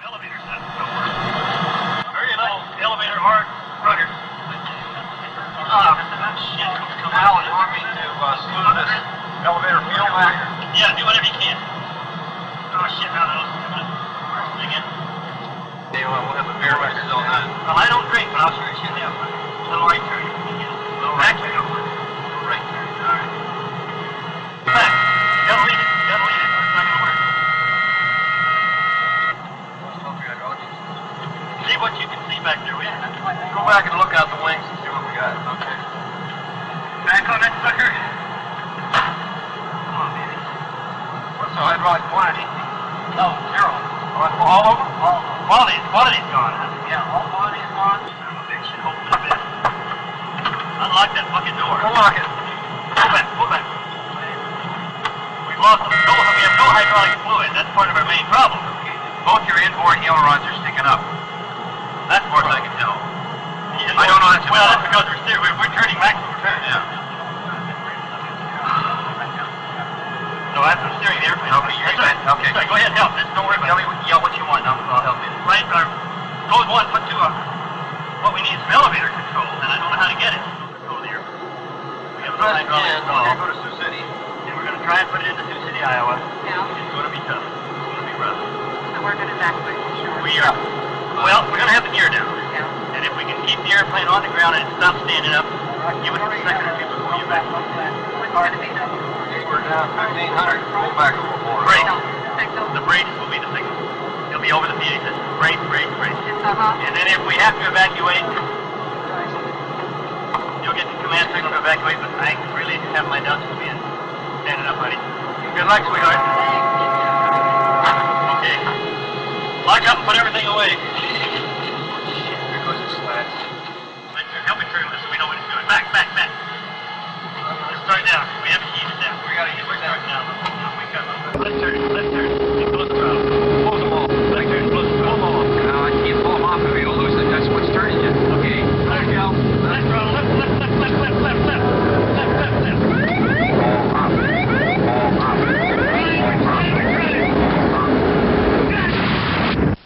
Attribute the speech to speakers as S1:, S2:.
S1: elevator don't. Very little elevator rudder. Ah, shit. Come
S2: Alan,
S1: out.
S2: you want me to uh, smooth this elevator fuel back?
S1: Yeah, do whatever you can. Oh shit, now those again.
S2: Hey, well, we'll have the beer records all done.
S1: Well, I don't drink, but I'll sure as shit have one. Little right turn. Little right turn. Little right turn. All right. Back. You gotta leave it. You gotta leave it. or It's not gonna work. See what you can see back there, will you?
S2: Go back and look out the wings and see what we got. Okay.
S1: Back on that sucker. Come on, baby.
S2: What's quantity?
S1: Oh, zero.
S2: All over?
S1: All quality, quality's gone. Huh? Yeah, all quality's gone. A bitch. Open the bit. Unlock that fucking door.
S2: Unlock it.
S1: Pull back. We've lost them. no, we have no hydraulic fluid. That's part of our main problem.
S2: Both your inboard ailerons are sticking up.
S1: That's
S2: As far as I can tell.
S1: I don't know. That's well, that's because we're steering. We're, we're turning maximum turn.
S2: Yeah.
S1: So that's the steering the airplane.
S2: Okay, you're
S1: That's right.
S2: Okay.
S1: Right. Go ahead, help. Just don't worry
S2: Tell
S1: about
S2: me,
S1: it.
S2: what- yell what you want. I'll, I'll help you.
S1: Right, uh, code one, put to uh, what we need is some elevator control, and I don't know how to get it. Control the airplane. We have no hydraulic
S2: again.
S1: control.
S2: Okay, go to Sioux City.
S1: And we're going to try and put it into Sioux City, Iowa.
S3: Yeah,
S1: It's going to be tough. It's going to be rough.
S3: so we're gonna evacuate for sure.
S1: We are, well, we're going to have the gear down.
S3: Yeah.
S1: And if we can keep the airplane on the ground and it stops standing up, give us a second or two before you back.
S3: What's gonna be
S2: We're down 1,500. Pull back a little.
S1: Great. The brakes will be the signal. It'll be over the PA system. Brake, brake.
S3: Uh-huh.
S1: And then if we have to evacuate, you'll get the command signal to evacuate, but I really left turn, left